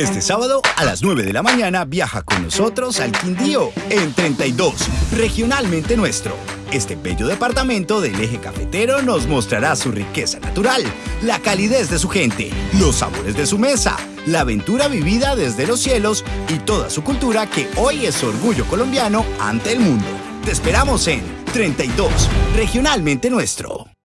Este sábado a las 9 de la mañana viaja con nosotros al Quindío en 32, regionalmente nuestro. Este bello departamento del eje cafetero nos mostrará su riqueza natural, la calidez de su gente, los sabores de su mesa, la aventura vivida desde los cielos y toda su cultura que hoy es orgullo colombiano ante el mundo. Te esperamos en 32, regionalmente nuestro.